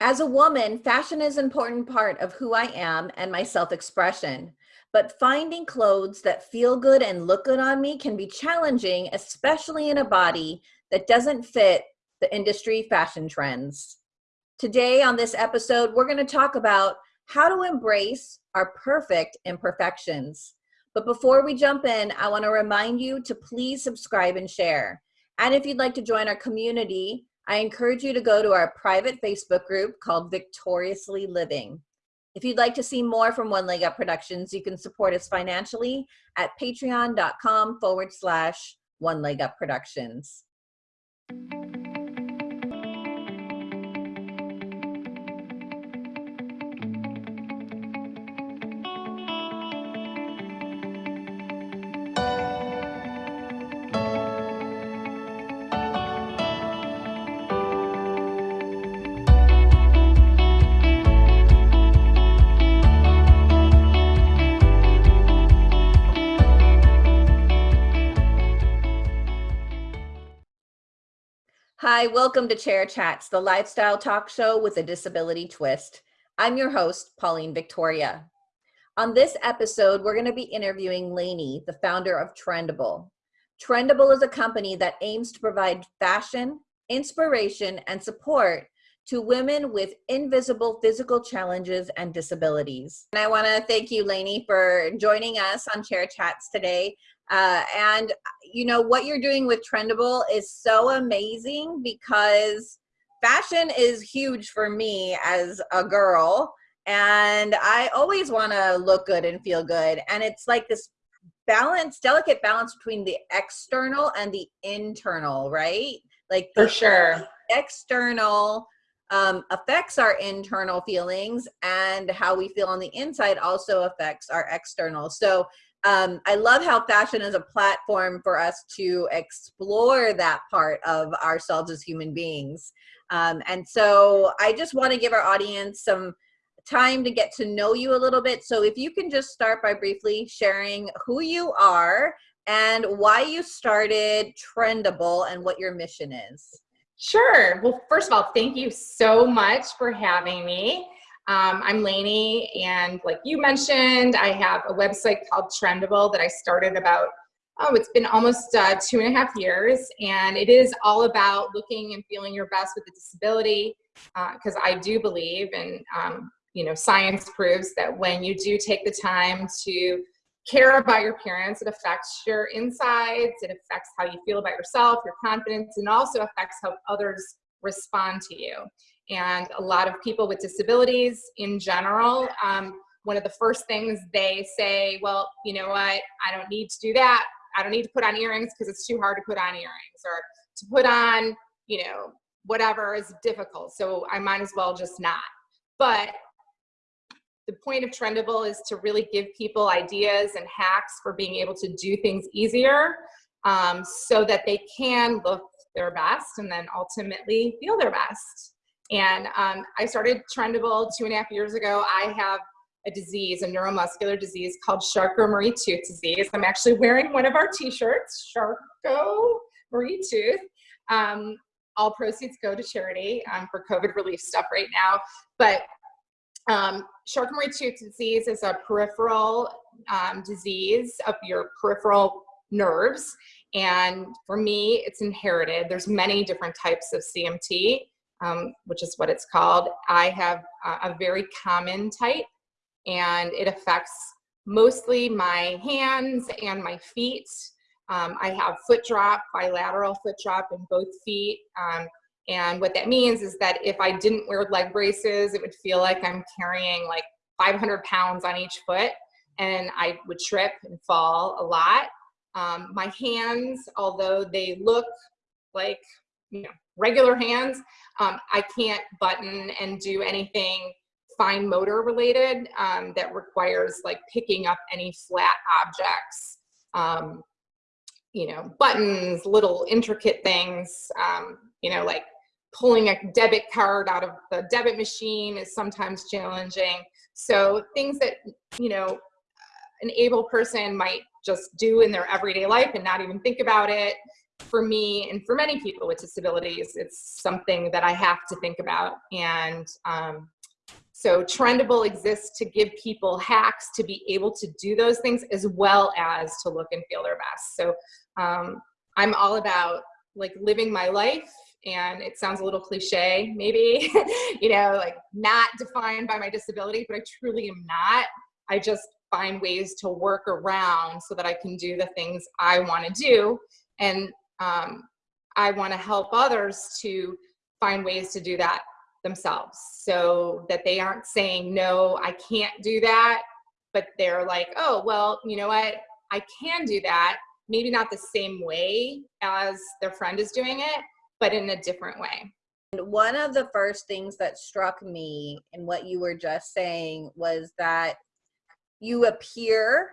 As a woman, fashion is an important part of who I am and my self-expression. But finding clothes that feel good and look good on me can be challenging, especially in a body that doesn't fit the industry fashion trends. Today on this episode, we're gonna talk about how to embrace our perfect imperfections. But before we jump in, I wanna remind you to please subscribe and share. And if you'd like to join our community, I encourage you to go to our private Facebook group called Victoriously Living. If you'd like to see more from One Leg Up Productions, you can support us financially at patreon.com forward slash One Leg Up Productions. Hi, welcome to Chair Chats, the lifestyle talk show with a disability twist. I'm your host, Pauline Victoria. On this episode, we're going to be interviewing Lainey, the founder of Trendable. Trendable is a company that aims to provide fashion, inspiration, and support to women with invisible physical challenges and disabilities. And I want to thank you, Lainey, for joining us on Chair Chats today. Uh, and you know what you're doing with Trendable is so amazing because fashion is huge for me as a girl and I always want to look good and feel good and it's like this balance delicate balance between the external and the internal right? Like for sure. external um, affects our internal feelings and how we feel on the inside also affects our external. So um, I love how fashion is a platform for us to explore that part of ourselves as human beings. Um, and so I just want to give our audience some time to get to know you a little bit. So if you can just start by briefly sharing who you are and why you started Trendable and what your mission is. Sure. Well, first of all, thank you so much for having me. Um, I'm Lainey, and like you mentioned, I have a website called Trendable that I started about, oh, it's been almost uh, two and a half years, and it is all about looking and feeling your best with a disability, because uh, I do believe, and um, you know, science proves that when you do take the time to care about your appearance, it affects your insides, it affects how you feel about yourself, your confidence, and also affects how others respond to you. And a lot of people with disabilities in general, um, one of the first things they say, well, you know what, I don't need to do that. I don't need to put on earrings because it's too hard to put on earrings or to put on, you know, whatever is difficult. So I might as well just not. But the point of Trendable is to really give people ideas and hacks for being able to do things easier um, so that they can look their best and then ultimately feel their best. And um, I started Trendable two and a half years ago. I have a disease, a neuromuscular disease called Charcot-Marie-Tooth disease. I'm actually wearing one of our t-shirts, Charcot-Marie-Tooth. Um, all proceeds go to charity um, for COVID relief stuff right now. But um, Charcot-Marie-Tooth disease is a peripheral um, disease of your peripheral nerves. And for me, it's inherited. There's many different types of CMT um, which is what it's called. I have a, a very common type and it affects mostly my hands and my feet. Um, I have foot drop, bilateral foot drop in both feet. Um, and what that means is that if I didn't wear leg braces, it would feel like I'm carrying like 500 pounds on each foot and I would trip and fall a lot. Um, my hands, although they look like you know, regular hands, um, I can't button and do anything fine motor related um, that requires like picking up any flat objects, um, you know, buttons, little intricate things, um, you know, like pulling a debit card out of the debit machine is sometimes challenging. So things that, you know, an able person might just do in their everyday life and not even think about it for me and for many people with disabilities, it's something that I have to think about. And um, so Trendable exists to give people hacks to be able to do those things as well as to look and feel their best. So um, I'm all about like living my life and it sounds a little cliche maybe, you know, like not defined by my disability, but I truly am not. I just find ways to work around so that I can do the things I want to do. And um, I want to help others to find ways to do that themselves so that they aren't saying, no, I can't do that. But they're like, oh, well, you know what? I can do that. Maybe not the same way as their friend is doing it, but in a different way. And one of the first things that struck me in what you were just saying was that you appear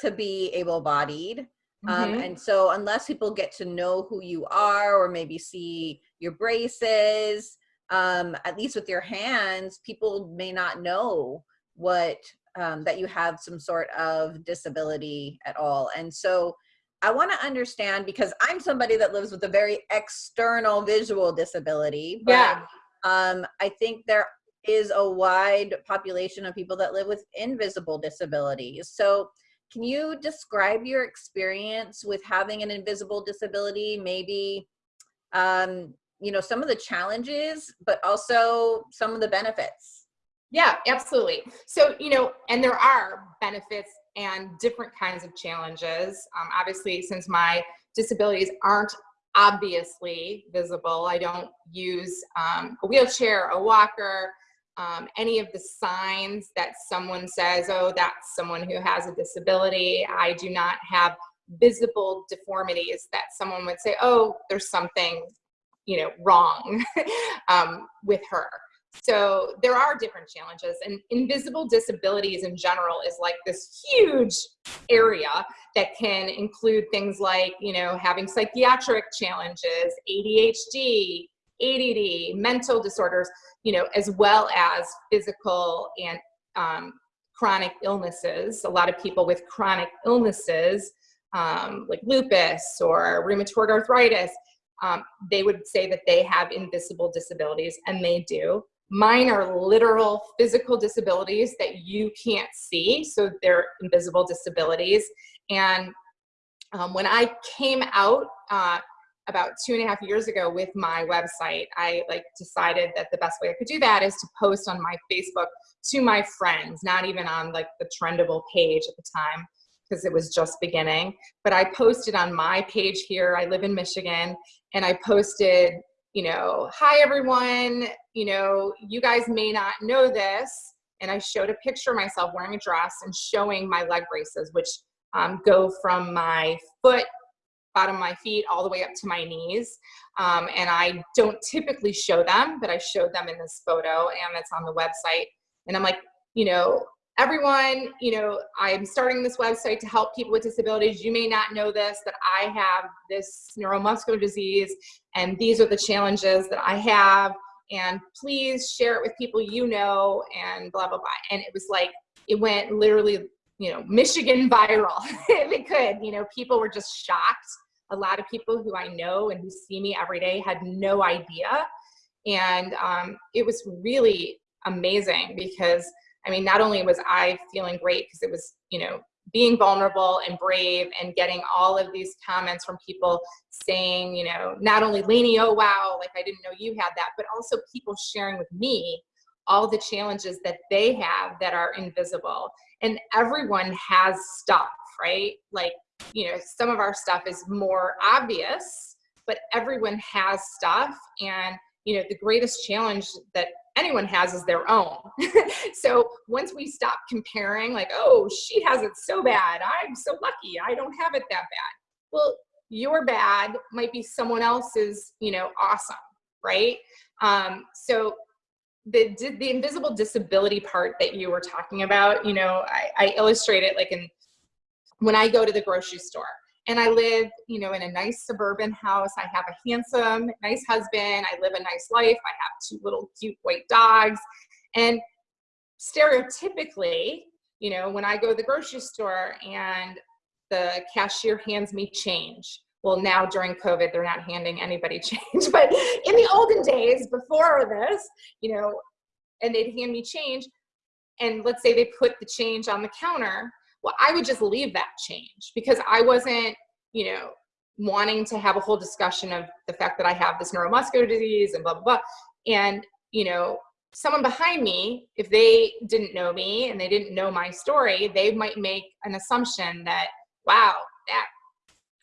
to be able bodied, um, mm-hmm. and so unless people get to know who you are or maybe see your braces, um, at least with your hands, people may not know what um, that you have some sort of disability at all. And so I want to understand because I'm somebody that lives with a very external visual disability. But, yeah. Um, I think there is a wide population of people that live with invisible disabilities. So can you describe your experience with having an invisible disability? Maybe, um, you know, some of the challenges, but also some of the benefits. Yeah, absolutely. So, you know, and there are benefits and different kinds of challenges. Um, obviously, since my disabilities aren't obviously visible, I don't use um, a wheelchair, a walker, um, any of the signs that someone says, oh, that's someone who has a disability. I do not have visible deformities that someone would say, oh, there's something, you know, wrong um, with her. So there are different challenges and invisible disabilities in general is like this huge area that can include things like, you know, having psychiatric challenges, ADHD, ADD, mental disorders, you know, as well as physical and um, chronic illnesses. A lot of people with chronic illnesses, um, like lupus or rheumatoid arthritis, um, they would say that they have invisible disabilities, and they do. Mine are literal physical disabilities that you can't see, so they're invisible disabilities. And um, when I came out uh, about two and a half years ago with my website, I like decided that the best way I could do that is to post on my Facebook to my friends, not even on like the trendable page at the time because it was just beginning. But I posted on my page here, I live in Michigan, and I posted, you know, hi everyone, you know, you guys may not know this. And I showed a picture of myself wearing a dress and showing my leg braces, which um, go from my foot bottom of my feet all the way up to my knees. Um, and I don't typically show them, but I showed them in this photo and it's on the website. And I'm like, you know, everyone, you know, I'm starting this website to help people with disabilities. You may not know this, that I have this neuromuscular disease and these are the challenges that I have. And please share it with people you know and blah, blah, blah. And it was like, it went literally you know, Michigan viral if it could. You know, people were just shocked a lot of people who I know and who see me every day had no idea. And um, it was really amazing because, I mean, not only was I feeling great because it was, you know, being vulnerable and brave and getting all of these comments from people saying, you know, not only Lainey, oh wow, like I didn't know you had that, but also people sharing with me all the challenges that they have that are invisible. And everyone has stuff, right? Like you know, some of our stuff is more obvious, but everyone has stuff. And, you know, the greatest challenge that anyone has is their own. so once we stop comparing, like, oh, she has it so bad. I'm so lucky. I don't have it that bad. Well, your bad might be someone else's, you know, awesome, right? Um, so the the invisible disability part that you were talking about, you know, I, I illustrate it like in when I go to the grocery store. And I live, you know, in a nice suburban house. I have a handsome, nice husband. I live a nice life. I have two little cute white dogs. And stereotypically, you know, when I go to the grocery store and the cashier hands me change, well, now during COVID, they're not handing anybody change. But in the olden days, before this, you know, and they'd hand me change, and let's say they put the change on the counter, well, I would just leave that change because I wasn't, you know, wanting to have a whole discussion of the fact that I have this neuromuscular disease and blah, blah, blah. And, you know, someone behind me, if they didn't know me and they didn't know my story, they might make an assumption that, wow, that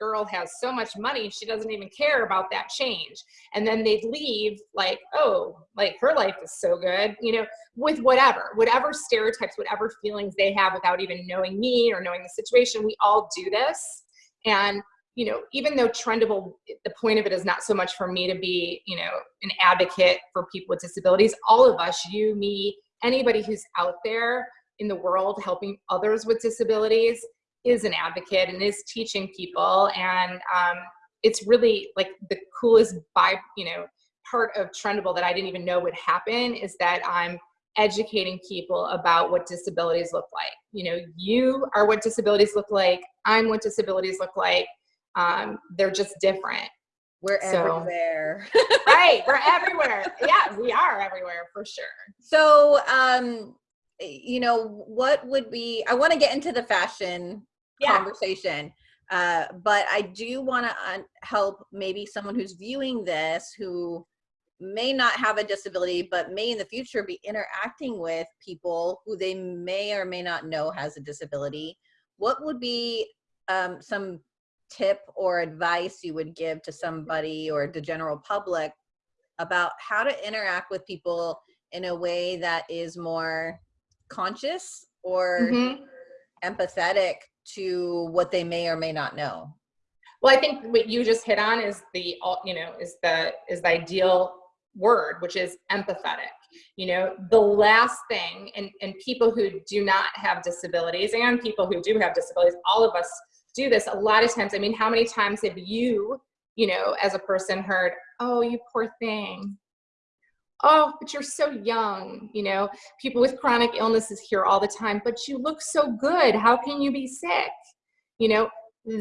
girl has so much money, she doesn't even care about that change. And then they'd leave like, oh, like her life is so good, you know, with whatever, whatever stereotypes, whatever feelings they have without even knowing me or knowing the situation. We all do this. And you know, even though Trendable, the point of it is not so much for me to be, you know, an advocate for people with disabilities. All of us, you, me, anybody who's out there in the world helping others with disabilities is an advocate and is teaching people. And um, it's really like the coolest by, you know, part of Trendable that I didn't even know would happen is that I'm educating people about what disabilities look like. You know, you are what disabilities look like. I'm what disabilities look like um, they're just different. We're so, everywhere. right, we're everywhere. Yeah, we are everywhere for sure. So, um, you know, what would be? I want to get into the fashion yeah. conversation, uh, but I do want to uh, help maybe someone who's viewing this who may not have a disability, but may in the future be interacting with people who they may or may not know has a disability. What would be um, some tip or advice you would give to somebody or the general public about how to interact with people in a way that is more conscious or mm-hmm. empathetic to what they may or may not know well i think what you just hit on is the you know is the is the ideal word which is empathetic you know the last thing and and people who do not have disabilities and people who do have disabilities all of us do this a lot of times. I mean, how many times have you, you know, as a person heard, oh, you poor thing. Oh, but you're so young. You know, people with chronic illnesses here all the time, but you look so good. How can you be sick? You know,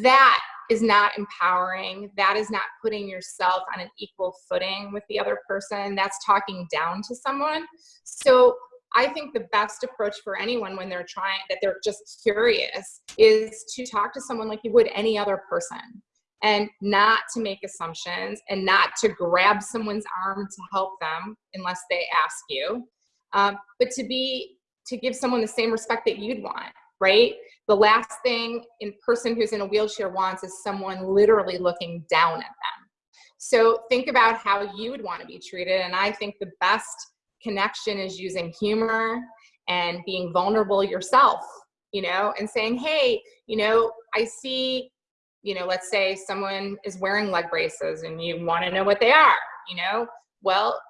that is not empowering. That is not putting yourself on an equal footing with the other person. That's talking down to someone. So I think the best approach for anyone when they're trying, that they're just curious, is to talk to someone like you would any other person and not to make assumptions and not to grab someone's arm to help them unless they ask you, um, but to be, to give someone the same respect that you'd want, right? The last thing in person who's in a wheelchair wants is someone literally looking down at them. So think about how you would want to be treated. And I think the best connection is using humor and being vulnerable yourself, you know, and saying, hey, you know, I see, you know, let's say someone is wearing leg braces and you want to know what they are, you know, well,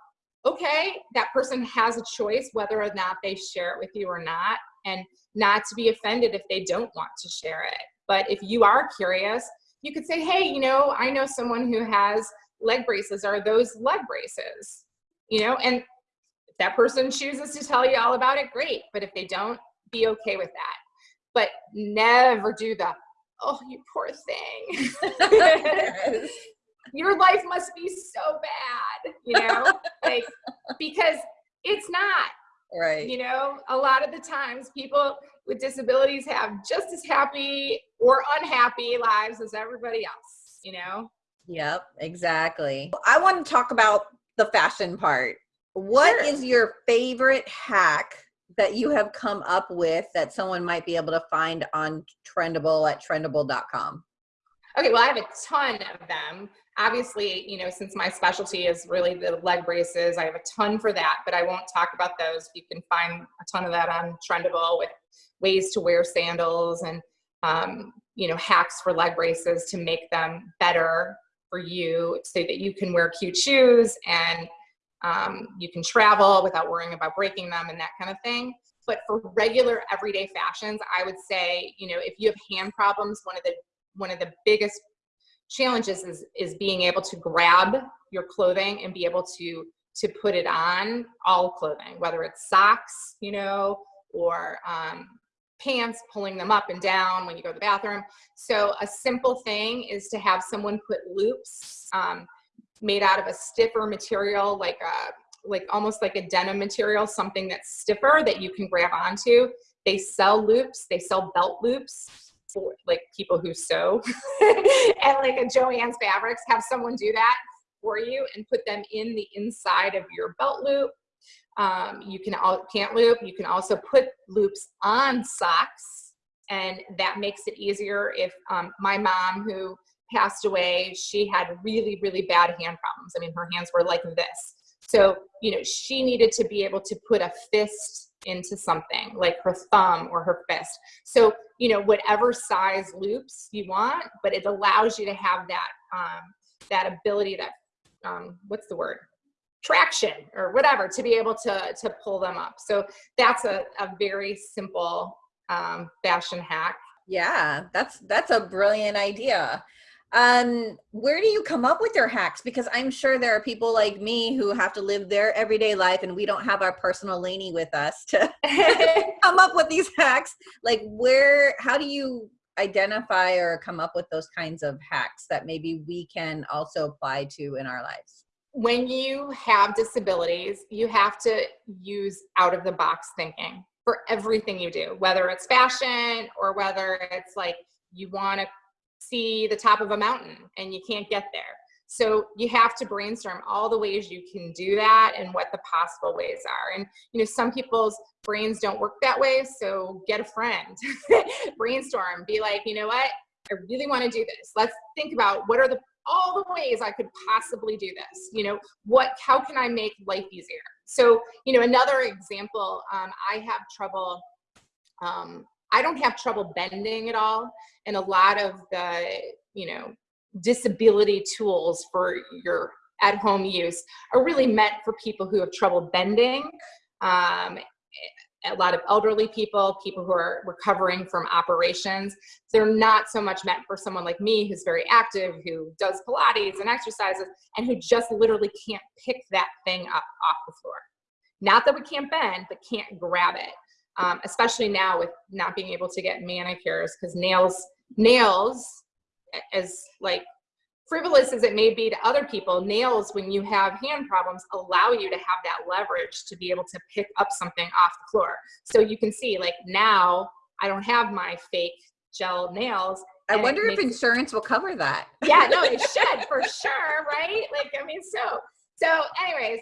okay, that person has a choice whether or not they share it with you or not, and not to be offended if they don't want to share it. But if you are curious, you could say, hey, you know, I know someone who has leg braces. Are those leg braces? You know, and if that person chooses to tell you all about it, great. But if they don't, be okay with that. But never do the, oh, you poor thing. Your life must be so bad, you know, like, because it's not. Right. You know, a lot of the times people with disabilities have just as happy or unhappy lives as everybody else, you know? Yep, exactly. I want to talk about the fashion part what sure. is your favorite hack that you have come up with that someone might be able to find on Trendable at trendable.com? Okay, well, I have a ton of them. Obviously, you know, since my specialty is really the leg braces, I have a ton for that, but I won't talk about those. You can find a ton of that on Trendable with ways to wear sandals and, um, you know, hacks for leg braces to make them better for you so that you can wear cute shoes and um, you can travel without worrying about breaking them and that kind of thing. But for regular everyday fashions, I would say, you know, if you have hand problems, one of the one of the biggest challenges is is being able to grab your clothing and be able to to put it on all clothing, whether it's socks, you know, or um, pants, pulling them up and down when you go to the bathroom. So a simple thing is to have someone put loops um, made out of a stiffer material, like a like almost like a denim material, something that's stiffer that you can grab onto. They sell loops, they sell belt loops for like people who sew and like a Joann's Fabrics, have someone do that for you and put them in the inside of your belt loop. Um, you can all pant loop. You can also put loops on socks and that makes it easier if um, my mom who passed away, she had really, really bad hand problems. I mean, her hands were like this. So, you know, she needed to be able to put a fist into something like her thumb or her fist. So, you know, whatever size loops you want, but it allows you to have that, um, that ability, that, um, what's the word? traction or whatever to be able to, to pull them up. So that's a, a very simple um, fashion hack. Yeah, that's, that's a brilliant idea um where do you come up with your hacks? Because i'm sure there are people like me who have to live their everyday life and we don't have our personal Lainey with us to come up with these hacks. Like where how do you identify or come up with those kinds of hacks that maybe we can also apply to in our lives? When you have disabilities you have to use out of the box thinking for everything you do whether it's fashion or whether it's like you want to see the top of a mountain and you can't get there. So you have to brainstorm all the ways you can do that and what the possible ways are. And you know, some people's brains don't work that way, so get a friend. Brainstorm, be like, you know what? I really want to do this. Let's think about what are the all the ways I could possibly do this. You know, what how can I make life easier? So, you know, another example, um, I have trouble um, I don't have trouble bending at all. And a lot of the, you know, disability tools for your at home use are really meant for people who have trouble bending. Um, a lot of elderly people, people who are recovering from operations. They're not so much meant for someone like me who's very active, who does Pilates and exercises, and who just literally can't pick that thing up off the floor. Not that we can't bend, but can't grab it um, especially now with not being able to get manicures because nails, nails, as like frivolous as it may be to other people, nails, when you have hand problems, allow you to have that leverage to be able to pick up something off the floor. So you can see like now I don't have my fake gel nails. I wonder if insurance will cover that. Yeah, no, it should for sure, right? Like, I mean, so, so anyways,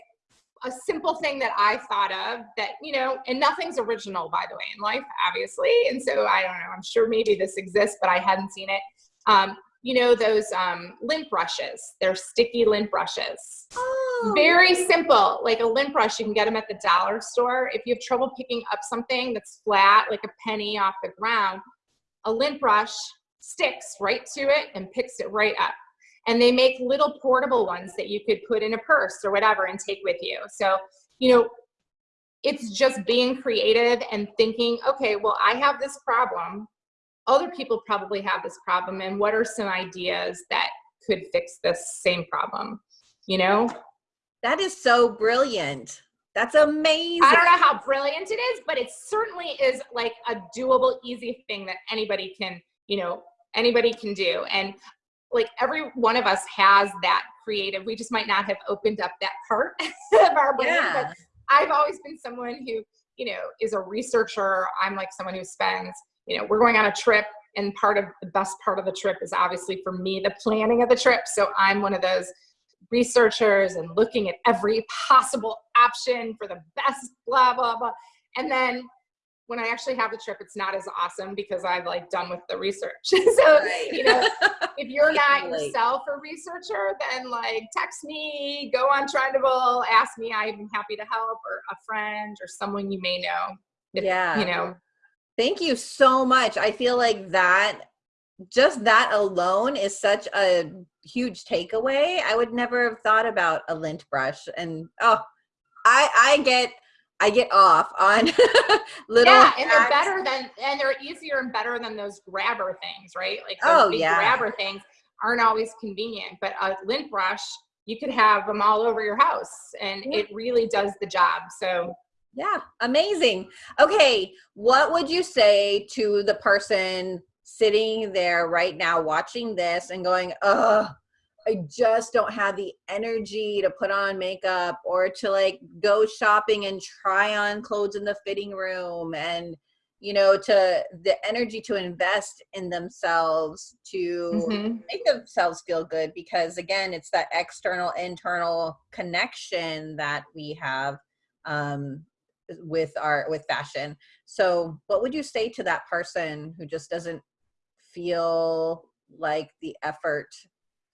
a simple thing that I thought of that, you know, and nothing's original, by the way, in life, obviously. And so I don't know, I'm sure maybe this exists, but I hadn't seen it. Um, you know, those um, lint brushes, they're sticky lint brushes. Oh. Very simple, like a lint brush, you can get them at the dollar store. If you have trouble picking up something that's flat, like a penny off the ground, a lint brush sticks right to it and picks it right up and they make little portable ones that you could put in a purse or whatever and take with you. So, you know, it's just being creative and thinking, okay, well, I have this problem. Other people probably have this problem. And what are some ideas that could fix this same problem? You know? That is so brilliant. That's amazing. I don't know how brilliant it is, but it certainly is like a doable, easy thing that anybody can, you know, anybody can do. And like every one of us has that creative. We just might not have opened up that part of our brain. Yeah. But I've always been someone who, you know, is a researcher. I'm like someone who spends, you know, we're going on a trip and part of the best part of the trip is obviously for me the planning of the trip. So I'm one of those researchers and looking at every possible option for the best blah blah blah. And then when I actually have the trip, it's not as awesome because I've like done with the research. so, you know, if you're not yourself a researcher, then like text me, go on Trendable, ask me. I'm happy to help or a friend or someone you may know. If, yeah. You know, thank you so much. I feel like that, just that alone is such a huge takeaway. I would never have thought about a lint brush and, oh, I, I get, I get off on little. Yeah, and they're better than, and they're easier and better than those grabber things, right? Like those oh, big yeah. grabber things aren't always convenient, but a lint brush, you could have them all over your house and it really does the job. So Yeah, amazing. Okay, what would you say to the person sitting there right now watching this and going, oh, I just don't have the energy to put on makeup or to like go shopping and try on clothes in the fitting room and you know to the energy to invest in themselves to mm-hmm. make themselves feel good because again it's that external internal connection that we have um, with our with fashion so what would you say to that person who just doesn't feel like the effort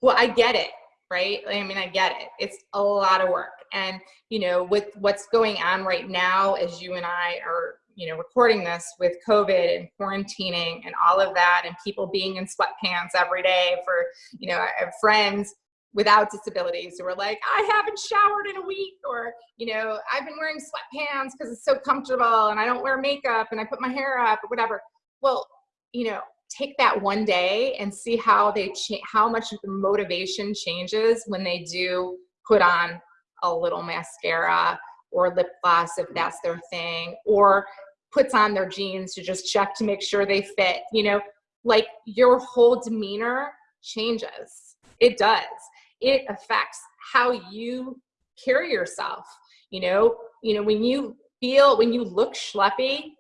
well i get it right? I mean i get it. It's a lot of work. And you know with what's going on right now as you and i are you know recording this with covid and quarantining and all of that and people being in sweatpants every day for you know friends without disabilities who are like i haven't showered in a week or you know i've been wearing sweatpants because it's so comfortable and i don't wear makeup and i put my hair up or whatever. Well you know take that one day and see how they how much the motivation changes when they do put on a little mascara or lip gloss if that's their thing or puts on their jeans to just check to make sure they fit you know? Like your whole demeanor changes. It does. It affects how you carry yourself you know? You know when you feel when you look schleppy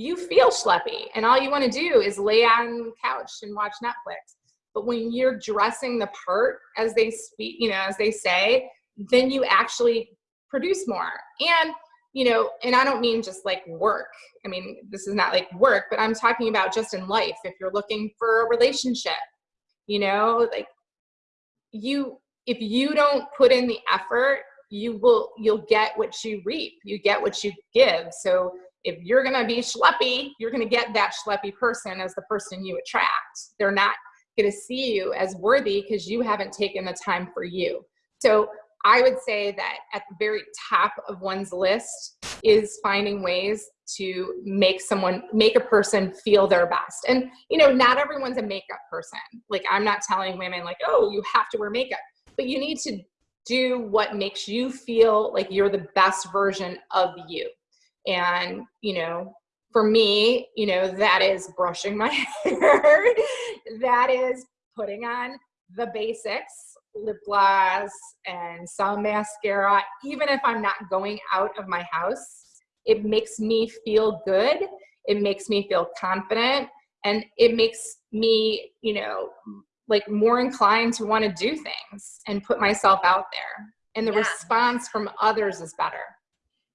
you feel schleppy and all you want to do is lay on the couch and watch Netflix. But when you're dressing the part, as they speak, you know, as they say, then you actually produce more. And, you know, and I don't mean just like work. I mean, this is not like work, but I'm talking about just in life. If you're looking for a relationship, you know, like you, if you don't put in the effort, you will, you'll get what you reap. You get what you give. So if you're going to be schleppy, you're going to get that schleppy person as the person you attract. They're not going to see you as worthy because you haven't taken the time for you. So I would say that at the very top of one's list is finding ways to make someone, make a person feel their best. And, you know, not everyone's a makeup person. Like, I'm not telling women, like, oh, you have to wear makeup, but you need to do what makes you feel like you're the best version of you. And, you know, for me, you know, that is brushing my hair. that is putting on the basics, lip gloss and some mascara, even if I'm not going out of my house. It makes me feel good. It makes me feel confident. And it makes me, you know, like more inclined to want to do things and put myself out there. And the yeah. response from others is better.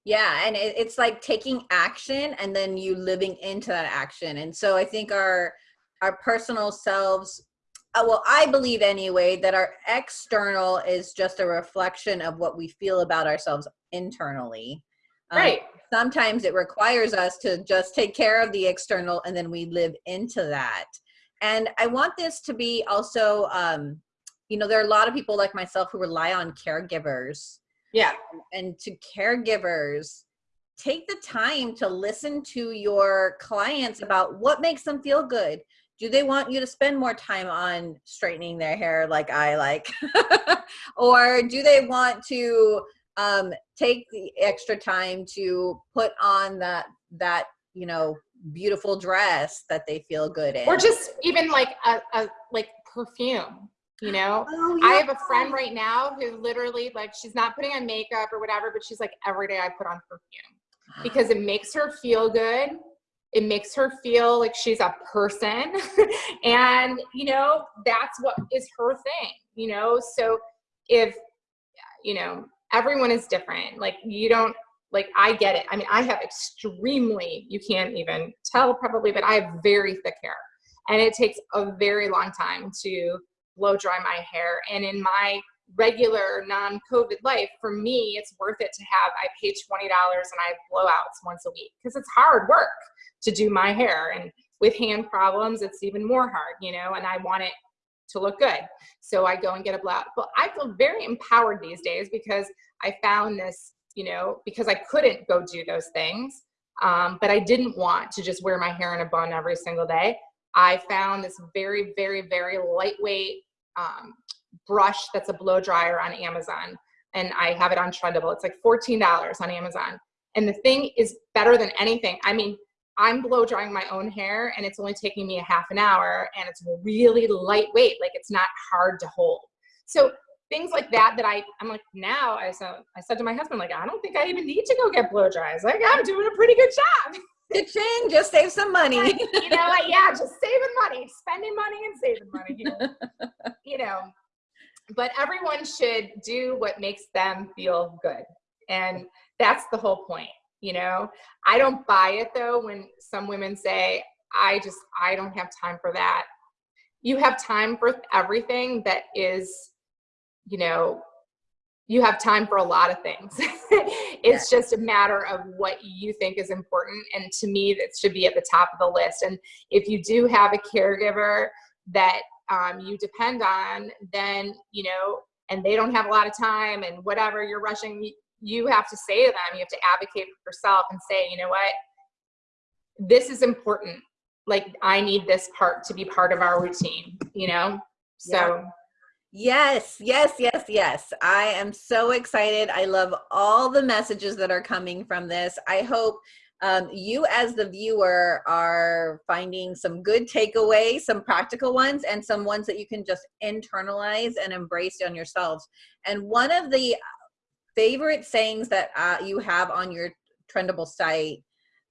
Yeah, and it, it's like taking action and then you living into that action. And so I think our our personal selves uh, well, I believe anyway that our external is just a reflection of what we feel about ourselves internally. Um, right. Sometimes it requires us to just take care of the external and then we live into that. And I want this to be also, um, you know, there are a lot of people like myself who rely on caregivers yeah. And to caregivers take the time to listen to your clients about what makes them feel good. Do they want you to spend more time on straightening their hair like i like? Or do they want to um, take the extra time to put on that that you know beautiful dress that they feel good in? or just even like a, a like perfume you know? Oh, yeah. i have a friend right now who literally like she's not putting on makeup or whatever but she's like every day i put on perfume uh-huh. because it makes her feel good. It makes her feel like she's a person. And you know that's what is her thing you know? So if you know everyone is different like you don't like i get it. I mean i have extremely you can't even tell probably but i have very thick hair. And it takes a very long time to blow dry my hair. And in my regular non-COVID life, for me, it's worth it to have, I pay $20 and I have blowouts once a week because it's hard work to do my hair. And with hand problems, it's even more hard, you know, and I want it to look good. So I go and get a blowout. But I feel very empowered these days because I found this, you know, because I couldn't go do those things. Um, but I didn't want to just wear my hair in a bun every single day. I found this very, very, very lightweight um, brush that's a blow dryer on Amazon. And I have it on Trendable. It's like $14 on Amazon. And the thing is better than anything. I mean, I'm blow drying my own hair and it's only taking me a half an hour and it's really lightweight. Like it's not hard to hold. So things like that, that I, I'm like, now I said, I said to my husband, like, I don't think I even need to go get blow dries. Like I'm doing a pretty good job. Cha-ching, just save some money. you know, like, yeah, just saving money, spending money and saving money. You know, you know, but everyone should do what makes them feel good. And that's the whole point. You know, I don't buy it though when some women say, I just, I don't have time for that. You have time for everything that is, you know, you have time for a lot of things. it's just a matter of what you think is important. And to me, that should be at the top of the list. And if you do have a caregiver that um, you depend on, then, you know, and they don't have a lot of time and whatever you're rushing, you have to say to them, you have to advocate for yourself and say, you know what, this is important. Like I need this part to be part of our routine, you know? So. Yeah. Yes, yes, yes, yes. I am so excited. I love all the messages that are coming from this. I hope um, you as the viewer are finding some good takeaways, some practical ones, and some ones that you can just internalize and embrace on yourselves. And one of the favorite sayings that uh, you have on your Trendable site,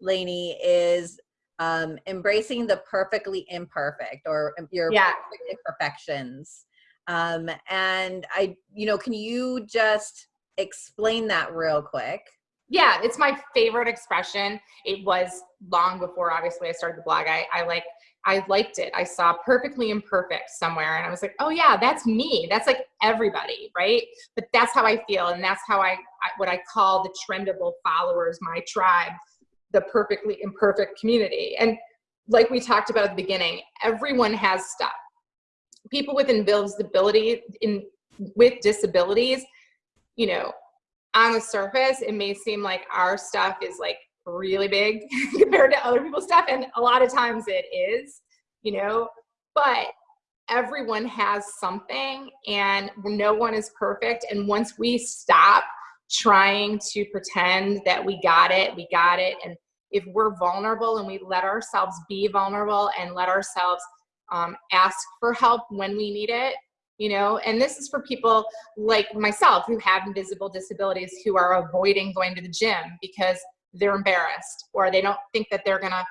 Lainey, is um, embracing the perfectly imperfect or your yeah. imperfections. Um, and I, you know, can you just explain that real quick? Yeah, it's my favorite expression. It was long before, obviously, I started the blog. I, I like, I liked it. I saw perfectly imperfect somewhere, and I was like, oh yeah, that's me. That's like everybody, right? But that's how I feel, and that's how I, I what I call the trendable followers, my tribe, the perfectly imperfect community. And like we talked about at the beginning, everyone has stuff people with invisibility in with disabilities, you know, on the surface, it may seem like our stuff is like really big compared to other people's stuff. And a lot of times it is, you know, but everyone has something and no one is perfect. And once we stop trying to pretend that we got it, we got it. And if we're vulnerable and we let ourselves be vulnerable and let ourselves um, ask for help when we need it you know? And this is for people like myself who have invisible disabilities who are avoiding going to the gym because they're embarrassed or they don't think that they're gonna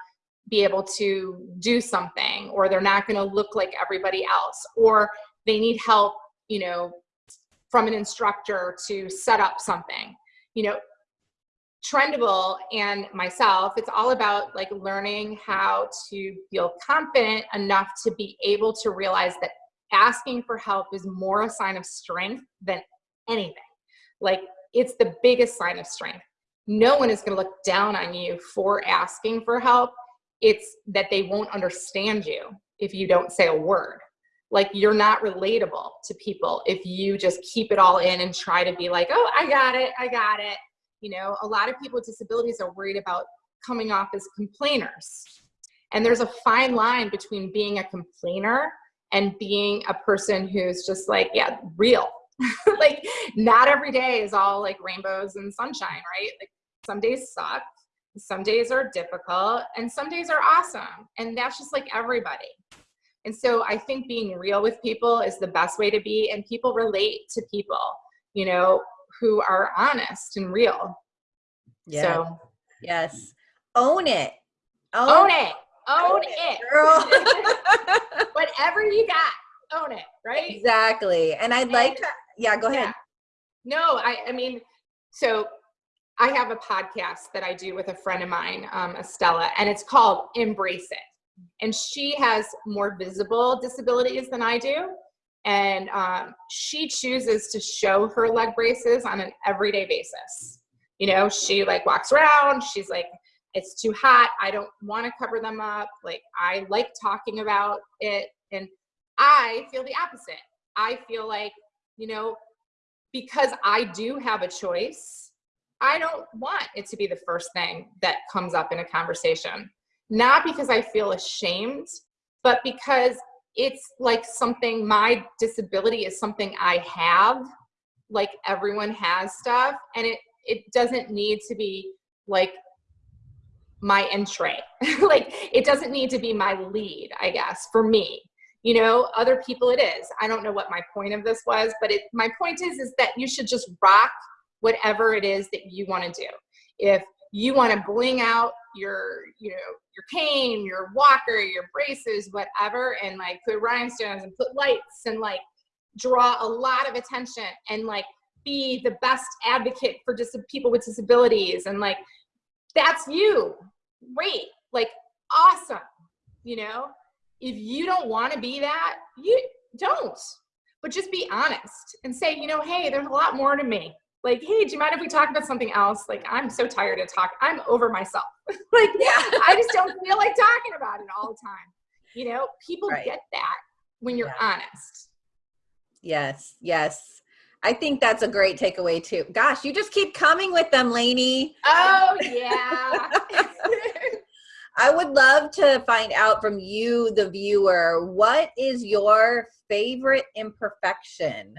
be able to do something or they're not gonna look like everybody else or they need help you know from an instructor to set up something. You know Trendable and myself, it's all about like learning how to feel confident enough to be able to realize that asking for help is more a sign of strength than anything. Like it's the biggest sign of strength. No one is going to look down on you for asking for help. It's that they won't understand you if you don't say a word. Like you're not relatable to people if you just keep it all in and try to be like, oh, I got it, I got it you know, a lot of people with disabilities are worried about coming off as complainers. And there's a fine line between being a complainer and being a person who's just like, yeah, real. like not every day is all like rainbows and sunshine, right? Like some days suck, some days are difficult, and some days are awesome. And that's just like everybody. And so I think being real with people is the best way to be, and people relate to people. You know, who are honest and real. Yeah. So yes. Own it. Own, own it. Own, own it. it. Girl. Whatever you got, own it, right? Exactly. And I'd and, like to yeah, go ahead. Yeah. No, I I mean, so I have a podcast that I do with a friend of mine, um, Estella, and it's called Embrace It. And she has more visible disabilities than I do and um, she chooses to show her leg braces on an everyday basis. You know, she like walks around, she's like, it's too hot, I don't wanna cover them up, like I like talking about it, and I feel the opposite. I feel like, you know, because I do have a choice, I don't want it to be the first thing that comes up in a conversation. Not because I feel ashamed, but because it's like something, my disability is something I have, like everyone has stuff, and it, it doesn't need to be like my entree. like it doesn't need to be my lead, I guess, for me. You know, other people it is. I don't know what my point of this was, but it my point is is that you should just rock whatever it is that you want to do. If you want to bling out your, you know, your cane, your walker, your braces, whatever, and like put rhinestones and put lights and like draw a lot of attention and like be the best advocate for dis- people with disabilities and like that's you. Great. Like awesome. You know? If you don't want to be that you don't. But just be honest and say you know hey there's a lot more to me like hey do you mind if we talk about something else like i'm so tired of talk i'm over myself like yeah. i just don't feel like talking about it all the time you know people right. get that when you're yeah. honest yes yes I think that's a great takeaway too. Gosh, you just keep coming with them, Lainey. Oh yeah. I would love to find out from you, the viewer, what is your favorite imperfection?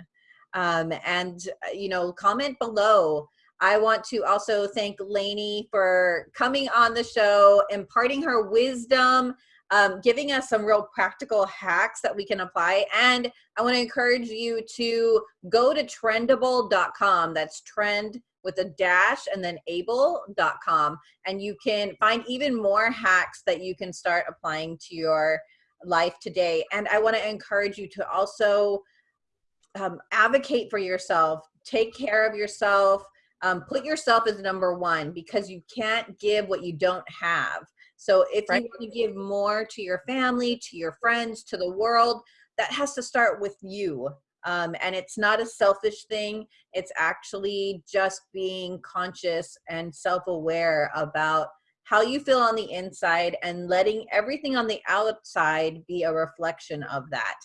Um, and, uh, you know, comment below. I want to also thank Lainey for coming on the show, imparting her wisdom, um, giving us some real practical hacks that we can apply. And I want to encourage you to go to trendable.com. That's trend with a dash and then able.com. And you can find even more hacks that you can start applying to your life today. And I want to encourage you to also um, advocate for yourself, take care of yourself, um, put yourself as number one because you can't give what you don't have. So if right. you want to give more to your family, to your friends, to the world, that has to start with you. Um, and it's not a selfish thing. It's actually just being conscious and self-aware about how you feel on the inside and letting everything on the outside be a reflection of that.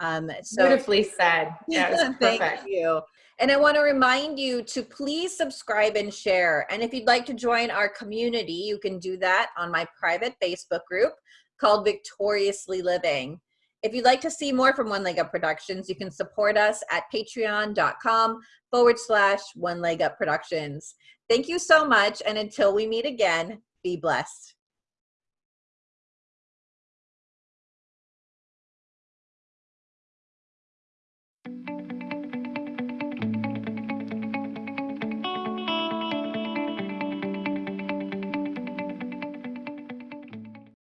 Um, so beautifully said. Yeah, thank you. And I want to remind you to please subscribe and share. And if you'd like to join our community, you can do that on my private Facebook group called Victoriously Living. If you'd like to see more from One Leg Up Productions, you can support us at patreon.com forward slash One Leg Up Productions. Thank you so much. And until we meet again, be blessed.